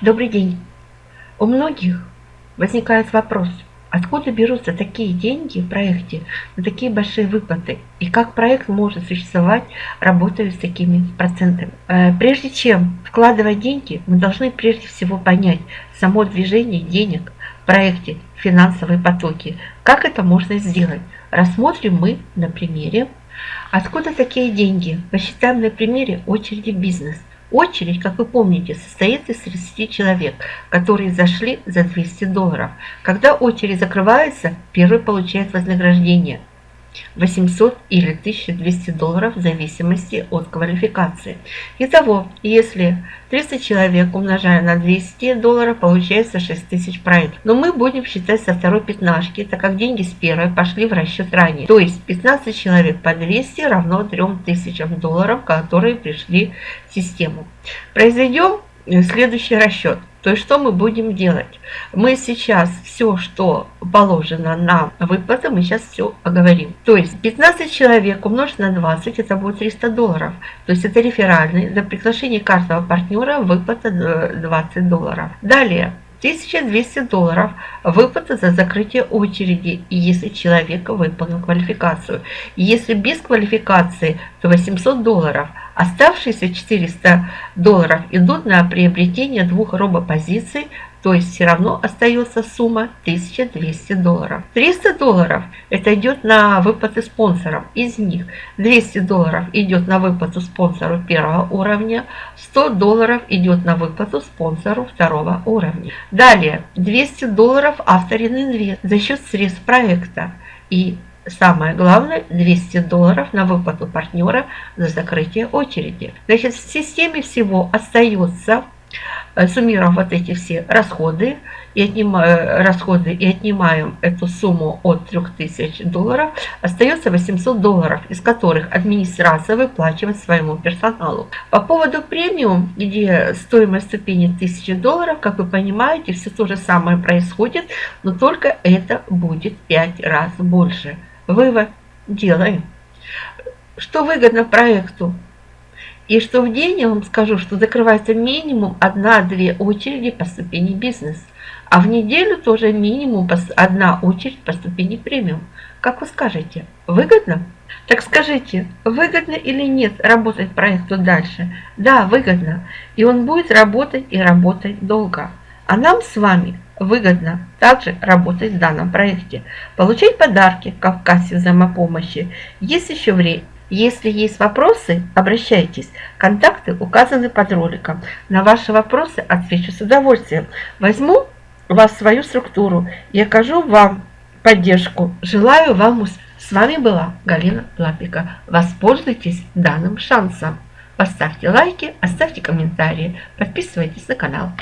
Добрый день. У многих возникает вопрос, откуда берутся такие деньги в проекте на такие большие выплаты и как проект может существовать, работая с такими процентами. Э, прежде чем вкладывать деньги, мы должны прежде всего понять само движение денег в проекте, финансовые потоки. Как это можно сделать? Рассмотрим мы на примере. Откуда такие деньги? Посчитаем на примере очереди бизнес. Очередь, как вы помните, состоит из 30 человек, которые зашли за 200 долларов. Когда очередь закрывается, первый получает вознаграждение – 800 или 1200 долларов в зависимости от квалификации. Итого, если 30 человек умножаем на 200 долларов, получается 6000 проектов. Но мы будем считать со второй пятнашки, так как деньги с первой пошли в расчет ранее. То есть 15 человек по 200 равно 3000 долларов, которые пришли в систему. Произведем следующий расчет. То есть что мы будем делать? Мы сейчас все, что положено на выплаты, мы сейчас все оговорим. То есть 15 человек умножить на 20, это будет 300 долларов. То есть это реферальный. За приглашение каждого партнера выплата 20 долларов. Далее. 1200 долларов выплата за закрытие очереди, если человек выполнил квалификацию. Если без квалификации, то 800 долларов – Оставшиеся 400 долларов идут на приобретение двух робопозиций, то есть все равно остается сумма 1200 долларов. 300 долларов это идет на выплаты спонсорам. Из них 200 долларов идет на выплату спонсору первого уровня, 100 долларов идет на выплату спонсору второго уровня. Далее 200 долларов авторин инвест за счет средств проекта и Самое главное, 200 долларов на выплату партнера за закрытие очереди. Значит, в системе всего остается, э, суммируя вот эти все расходы, и отнимаем, э, расходы и отнимаем эту сумму от 3000 долларов, остается 800 долларов, из которых администрация выплачивает своему персоналу. По поводу премиум, где стоимость ступени 1000 долларов, как вы понимаете, все то же самое происходит, но только это будет 5 раз больше вывод делаем. Что выгодно проекту? И что в день я вам скажу, что закрывается минимум одна-две очереди по ступени бизнес. А в неделю тоже минимум одна очередь по ступени премиум. Как вы скажете, выгодно? Так скажите, выгодно или нет работать проекту дальше? Да, выгодно. И он будет работать и работать долго. А нам с вами выгодно также работать в данном проекте. Получать подарки, в кассе взаимопомощи. Есть еще время. Если есть вопросы, обращайтесь. Контакты указаны под роликом. На ваши вопросы отвечу с удовольствием. Возьму вас в свою структуру и окажу вам поддержку. Желаю вам успеха. С вами была Галина Лапика. Воспользуйтесь данным шансом. Поставьте лайки, оставьте комментарии, подписывайтесь на канал.